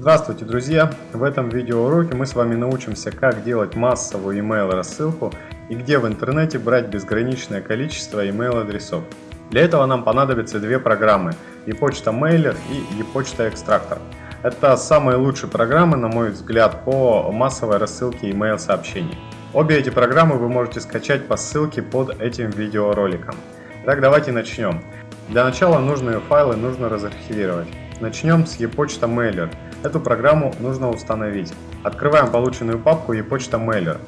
Здравствуйте, друзья! В этом видеоуроке мы с вами научимся, как делать массовую email рассылку и где в интернете брать безграничное количество email адресов. Для этого нам понадобятся две программы ePochta Mailer и ePochta Extractor. Это самые лучшие программы, на мой взгляд, по массовой рассылке email сообщений. Обе эти программы вы можете скачать по ссылке под этим видеороликом. Итак, давайте начнем. Для начала нужные файлы нужно разархивировать. Начнем с ePochta Mailer. Эту программу нужно установить. Открываем полученную папку ePochta Mailer.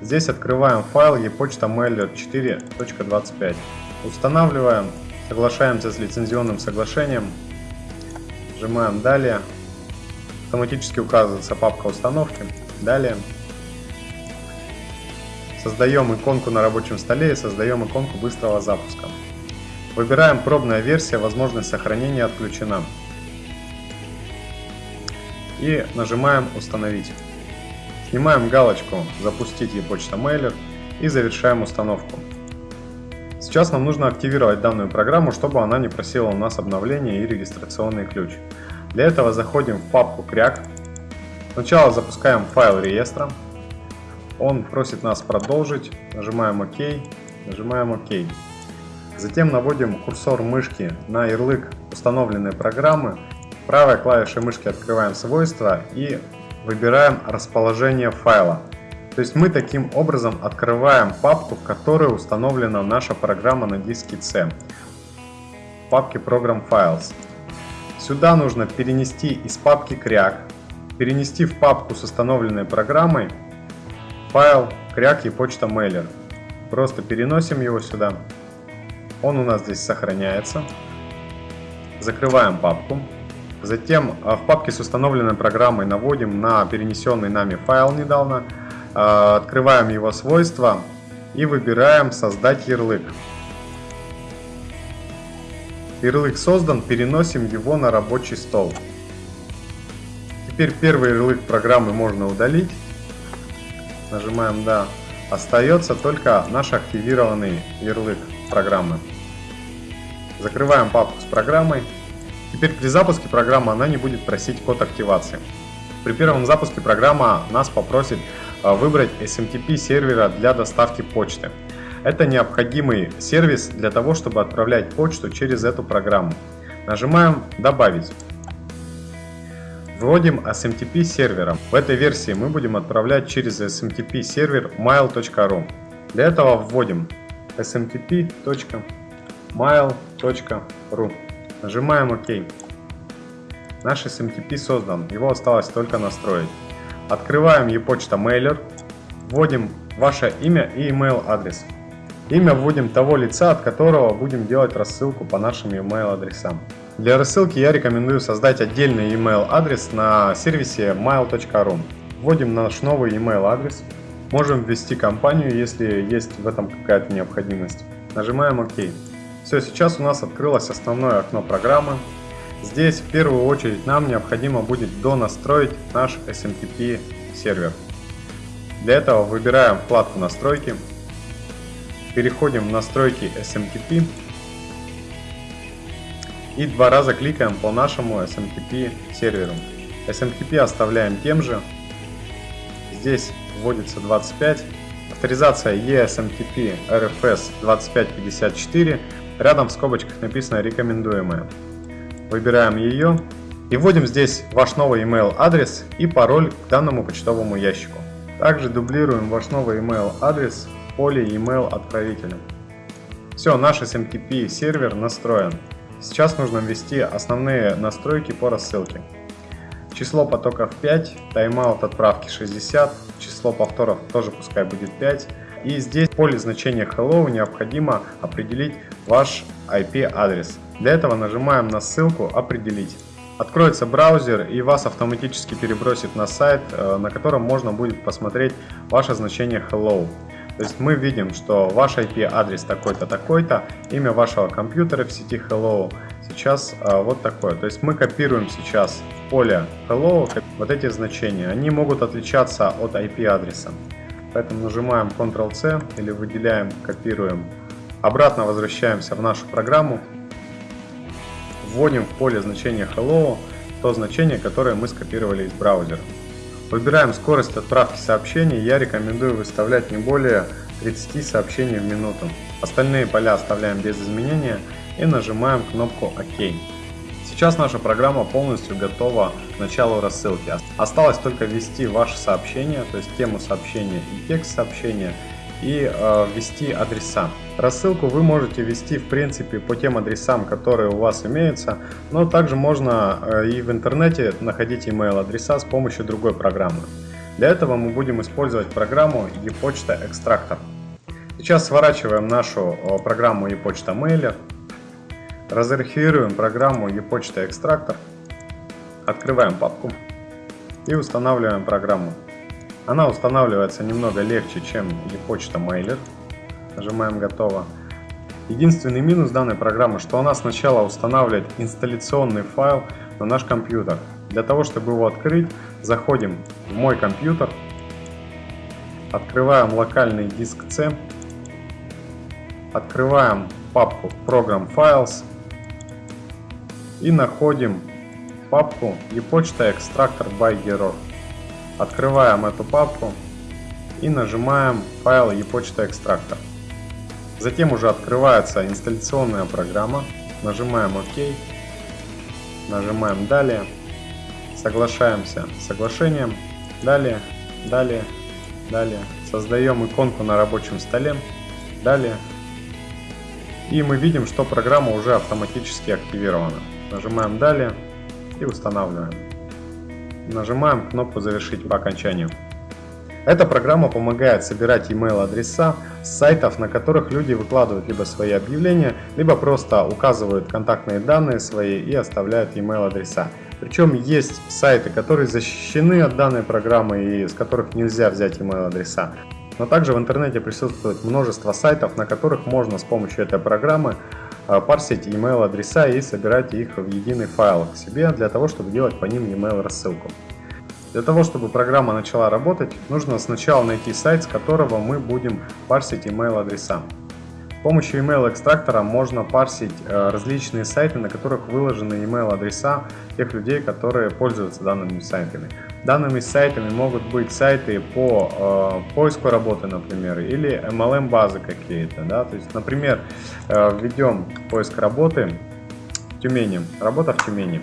Здесь открываем файл ePochta Mailer 4.25. Устанавливаем, соглашаемся с лицензионным соглашением, нажимаем «Далее». Автоматически указывается папка установки. Далее. Создаем иконку на рабочем столе и создаем иконку быстрого запуска. Выбираем пробная версия, возможность сохранения отключена и нажимаем «Установить». Снимаем галочку «Запустить e-почта Mailer» и завершаем установку. Сейчас нам нужно активировать данную программу, чтобы она не просила у нас обновление и регистрационный ключ. Для этого заходим в папку кряк. Сначала запускаем файл реестра. Он просит нас продолжить. Нажимаем ОК. Нажимаем ОК. Затем наводим курсор мышки на ярлык установленной программы Правой клавишей мышки открываем свойства и выбираем расположение файла. То есть мы таким образом открываем папку, в которой установлена наша программа на диске C. В папке Program Files. Сюда нужно перенести из папки кряк, перенести в папку с установленной программой файл кряк и почта mailer. Просто переносим его сюда. Он у нас здесь сохраняется. Закрываем папку. Затем а, в папке с установленной программой наводим на перенесенный нами файл недавно, а, открываем его свойства и выбираем «Создать ярлык». Ярлык создан, переносим его на рабочий стол. Теперь первый ярлык программы можно удалить. Нажимаем «Да». Остается только наш активированный ярлык программы. Закрываем папку с программой. Теперь при запуске программы она не будет просить код активации. При первом запуске программа нас попросит а, выбрать SMTP сервера для доставки почты. Это необходимый сервис для того, чтобы отправлять почту через эту программу. Нажимаем «Добавить». Вводим SMTP сервером. В этой версии мы будем отправлять через SMTP сервер mail.ru. Для этого вводим smtp.mail.ru. Нажимаем ОК. Наш SMTP создан, его осталось только настроить. Открываем ePochta Mailer, вводим ваше имя и email адрес. Имя вводим того лица, от которого будем делать рассылку по нашим email адресам. Для рассылки я рекомендую создать отдельный email адрес на сервисе mail.ru. Вводим наш новый email адрес. Можем ввести компанию, если есть в этом какая-то необходимость. Нажимаем ОК. Все, сейчас у нас открылось основное окно программы. Здесь в первую очередь нам необходимо будет донастроить наш SMTP сервер. Для этого выбираем вкладку настройки, переходим в настройки SMTP и два раза кликаем по нашему SMTP серверу. SMTP оставляем тем же. Здесь вводится 25. Авторизация ESMTP RFS 2554 Рядом в скобочках написано «Рекомендуемое». Выбираем ее и вводим здесь ваш новый email адрес и пароль к данному почтовому ящику. Также дублируем ваш новый email адрес в поле email отправителя. Все, наш SMTP сервер настроен. Сейчас нужно ввести основные настройки по рассылке. Число потоков 5, тайм-аут отправки 60, число повторов тоже пускай будет 5, и здесь в поле значения hello необходимо определить ваш IP-адрес. Для этого нажимаем на ссылку «Определить». Откроется браузер и вас автоматически перебросит на сайт, э, на котором можно будет посмотреть ваше значение hello. То есть мы видим, что ваш IP-адрес такой-то, такой-то, имя вашего компьютера в сети hello сейчас э, вот такое. То есть мы копируем сейчас в поле hello вот эти значения. Они могут отличаться от IP-адреса. Поэтому нажимаем Ctrl-C или выделяем, копируем. Обратно возвращаемся в нашу программу. Вводим в поле значение Hello. то значение, которое мы скопировали из браузера. Выбираем скорость отправки сообщений, я рекомендую выставлять не более 30 сообщений в минуту. Остальные поля оставляем без изменения и нажимаем кнопку ОК. Сейчас наша программа полностью готова к началу рассылки. Осталось только ввести ваше сообщение, то есть тему сообщения и текст сообщения и э, ввести адреса. Рассылку вы можете ввести в принципе по тем адресам, которые у вас имеются, но также можно э, и в интернете находить email адреса с помощью другой программы. Для этого мы будем использовать программу ePочта Экстрактор. Сейчас сворачиваем нашу э, программу ePочта Mailer. Разархивируем программу ePочта Экстрактор, открываем папку и устанавливаем программу. Она устанавливается немного легче, чем ePочта Mailer. Нажимаем «Готово». Единственный минус данной программы, что она сначала устанавливает инсталляционный файл на наш компьютер. Для того, чтобы его открыть, заходим в «Мой компьютер», открываем локальный диск C, открываем папку Program Files, и находим папку ePочта Extractor by Gero. Открываем эту папку и нажимаем файл ePочта Extractor. Затем уже открывается инсталляционная программа. Нажимаем ОК. Нажимаем Далее. Соглашаемся с соглашением. Далее, далее, далее. Создаем иконку на рабочем столе. Далее. И мы видим, что программа уже автоматически активирована. Нажимаем «Далее» и устанавливаем. Нажимаем кнопку «Завершить по окончанию». Эта программа помогает собирать email адреса с сайтов, на которых люди выкладывают либо свои объявления, либо просто указывают контактные данные свои и оставляют email адреса. Причем есть сайты, которые защищены от данной программы и с которых нельзя взять email адреса. Но также в интернете присутствует множество сайтов, на которых можно с помощью этой программы парсить email адреса и собирать их в единый файл к себе для того, чтобы делать по ним email рассылку. Для того, чтобы программа начала работать, нужно сначала найти сайт, с которого мы будем парсить email адреса. С помощью email экстрактора можно парсить э, различные сайты, на которых выложены email адреса тех людей, которые пользуются данными сайтами. Данными сайтами могут быть сайты по э, поиску работы, например, или MLM базы какие-то. Да? То есть, например, э, введем поиск работы в Тюмени, работа в Тюмени.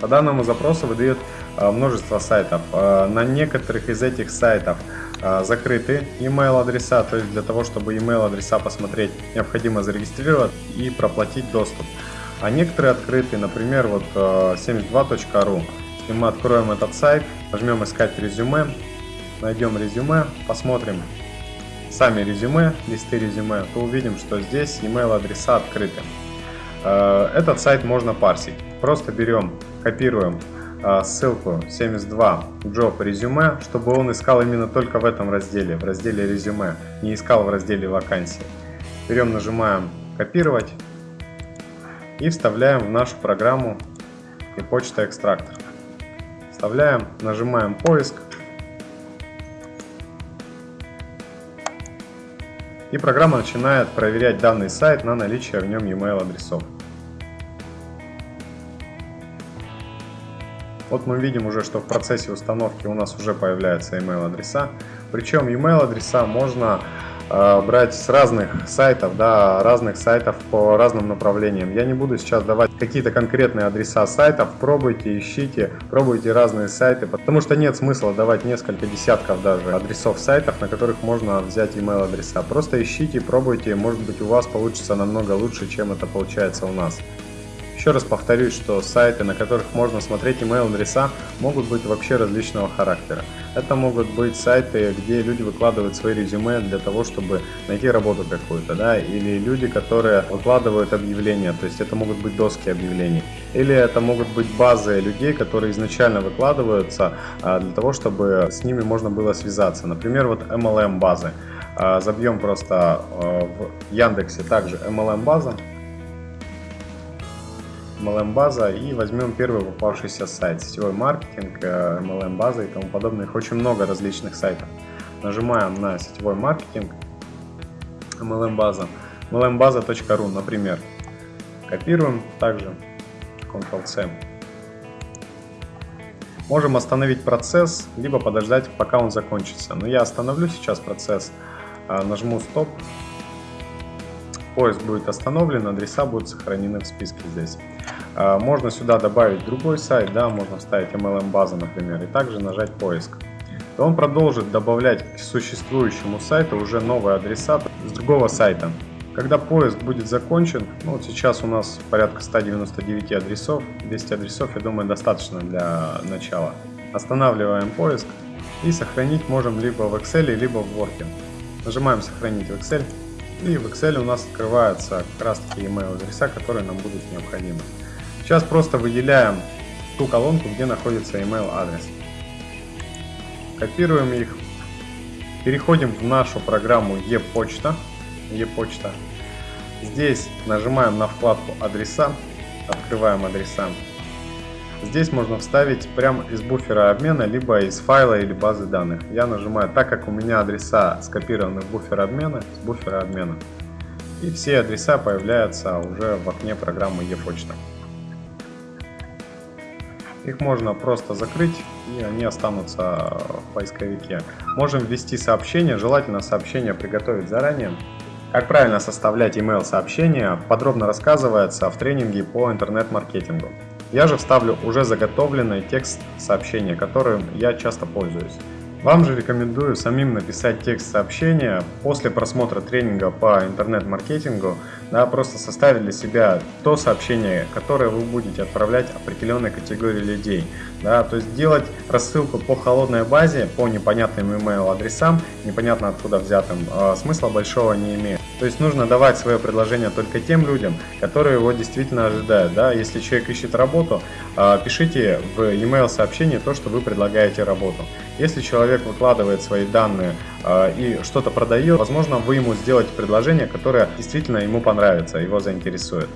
По данному запросу выдает э, множество сайтов. Э, на некоторых из этих сайтов а, закрыты email адреса, то есть для того, чтобы email адреса посмотреть, необходимо зарегистрировать и проплатить доступ. А некоторые открыты, например, вот 72.ru. Если мы откроем этот сайт, нажмем искать резюме, найдем резюме, посмотрим сами резюме, листы резюме, то увидим, что здесь email адреса открыты. А, этот сайт можно парсить. Просто берем, копируем а, ссылку 72 job резюме, чтобы он искал именно только в этом разделе, в разделе резюме, не искал в разделе вакансии. Берем, нажимаем копировать и вставляем в нашу программу и почта экстрактор. Вставляем, нажимаем поиск и программа начинает проверять данный сайт на наличие в нем e-mail адресов. Вот мы видим уже, что в процессе установки у нас уже появляются email адреса. Причем email адреса можно брать с разных сайтов, да, разных сайтов по разным направлениям. Я не буду сейчас давать какие-то конкретные адреса сайтов, пробуйте, ищите, пробуйте разные сайты, потому что нет смысла давать несколько десятков даже адресов сайтов, на которых можно взять email адреса. Просто ищите, пробуйте, может быть у вас получится намного лучше, чем это получается у нас. Еще раз повторюсь, что сайты, на которых можно смотреть email адреса, могут быть вообще различного характера. Это могут быть сайты, где люди выкладывают свои резюме для того, чтобы найти работу какую-то, да, или люди, которые выкладывают объявления, то есть это могут быть доски объявлений, или это могут быть базы людей, которые изначально выкладываются а, для того, чтобы с ними можно было связаться. Например, вот MLM базы. А, забьем просто а, в Яндексе также MLM база, MLM база и возьмем первый попавшийся сайт, сетевой маркетинг, MLM э, база и тому подобное. Их очень много различных сайтов. Нажимаем на сетевой маркетинг, MLM база, mlmbаза.ru, например. Копируем также, Ctrl-C. Можем остановить процесс, либо подождать, пока он закончится. Но я остановлю сейчас процесс, а, нажму стоп. Поиск будет остановлен, адреса будут сохранены в списке здесь. А, можно сюда добавить другой сайт, да, можно вставить MLM базу, например, и также нажать поиск. И он продолжит добавлять к существующему сайту уже новые адреса с другого сайта. Когда поиск будет закончен, ну вот сейчас у нас порядка 199 адресов, 200 адресов, я думаю, достаточно для начала. Останавливаем поиск и сохранить можем либо в Excel, либо в Word. Нажимаем сохранить в Excel и в Excel у нас открываются как раз таки email адреса, которые нам будут необходимы. Сейчас просто выделяем ту колонку, где находится email адрес. Копируем их, переходим в нашу программу e-почта e-почта. Здесь нажимаем на вкладку адреса, открываем адреса. Здесь можно вставить прямо из буфера обмена, либо из файла или базы данных. Я нажимаю, так как у меня адреса скопированы в буфер обмена, с буфера обмена. И все адреса появляются уже в окне программы e-почта. Их можно просто закрыть и они останутся в поисковике. Можем ввести сообщение, желательно сообщение приготовить заранее. Как правильно составлять email сообщения подробно рассказывается в тренинге по интернет-маркетингу. Я же вставлю уже заготовленный текст сообщения, которым я часто пользуюсь. Вам же рекомендую самим написать текст сообщения после просмотра тренинга по интернет-маркетингу, да, просто составить для себя то сообщение, которое вы будете отправлять определенной категории людей. Да, то есть делать рассылку по холодной базе, по непонятным email адресам, непонятно откуда взятым, э, смысла большого не имеет. То есть нужно давать свое предложение только тем людям, которые его действительно ожидают. Да? Если человек ищет работу, э, пишите в email сообщение то, что вы предлагаете работу. Если человек выкладывает свои данные э, и что-то продает, возможно, вы ему сделаете предложение, которое действительно ему понравится, его заинтересует.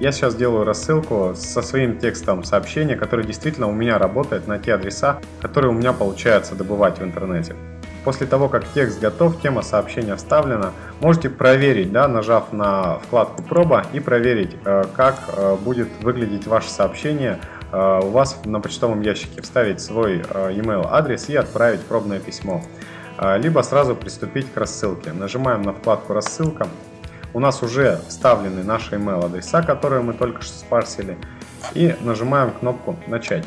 Я сейчас делаю рассылку со своим текстом сообщения, который действительно у меня работает на те адреса, которые у меня получается добывать в интернете. После того, как текст готов, тема сообщения вставлена, можете проверить, да, нажав на вкладку «Проба» и проверить, э, как э, будет выглядеть ваше сообщение Э, у вас на почтовом ящике вставить свой email адрес и отправить пробное письмо. Либо сразу приступить к рассылке. Нажимаем на вкладку «Рассылка». У нас уже вставлены наши email адреса, которые мы только что спарсили. И нажимаем кнопку «Начать».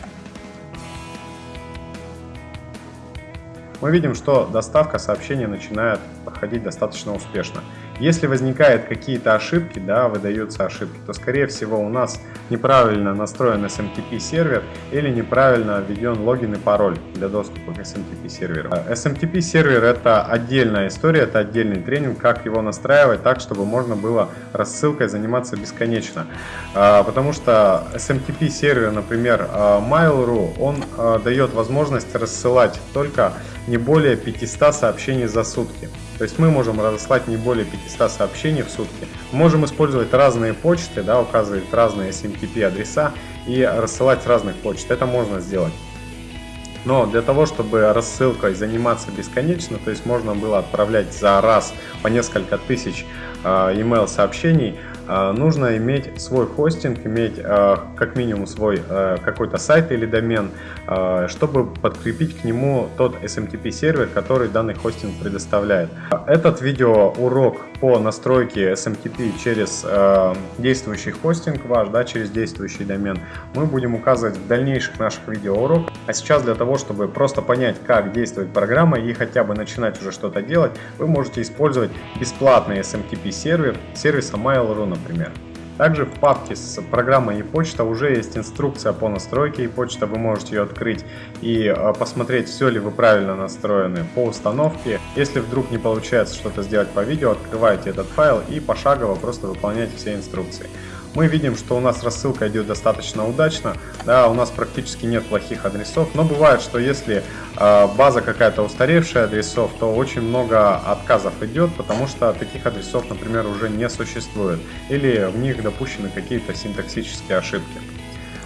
Мы видим, что доставка сообщения начинает проходить достаточно успешно. Если возникают какие-то ошибки, да, выдаются ошибки, то скорее всего у нас неправильно настроен SMTP сервер или неправильно введен логин и пароль для доступа к SMTP серверу. SMTP сервер это отдельная история, это отдельный тренинг, как его настраивать так, чтобы можно было рассылкой заниматься бесконечно. А, потому что SMTP сервер, например, а, Mail.ru, он а, дает возможность рассылать только не более 500 сообщений за сутки. То есть мы можем разослать не более 500 сообщений в сутки. можем использовать разные почты, да, указывать разные SMTP адреса и рассылать с разных почт. Это можно сделать. Но для того, чтобы рассылкой заниматься бесконечно, то есть можно было отправлять за раз по несколько тысяч э, email сообщений, нужно иметь свой хостинг, иметь э, как минимум свой э, какой-то сайт или домен, э, чтобы подкрепить к нему тот SMTP сервер, который данный хостинг предоставляет. Этот видеоурок по настройке SMTP через э, действующий хостинг ваш, да, через действующий домен, мы будем указывать в дальнейших наших видеоуроках. А сейчас для того, чтобы просто понять, как действует программа и хотя бы начинать уже что-то делать, вы можете использовать бесплатный SMTP сервер сервиса Mail.ru, например. Также в папке с программой e-почта уже есть инструкция по настройке e-почта, вы можете ее открыть и э, посмотреть, все ли вы правильно настроены по установке. Если вдруг не получается что-то сделать по видео, открывайте этот файл и пошагово просто выполняйте все инструкции мы видим, что у нас рассылка идет достаточно удачно, да, у нас практически нет плохих адресов, но бывает, что если э, база какая-то устаревшая адресов, то очень много отказов идет, потому что таких адресов, например, уже не существует, или в них допущены какие-то синтаксические ошибки.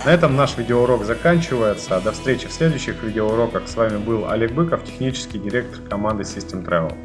На этом наш видеоурок заканчивается. До встречи в следующих видеоуроках. С вами был Олег Быков, технический директор команды System Travel.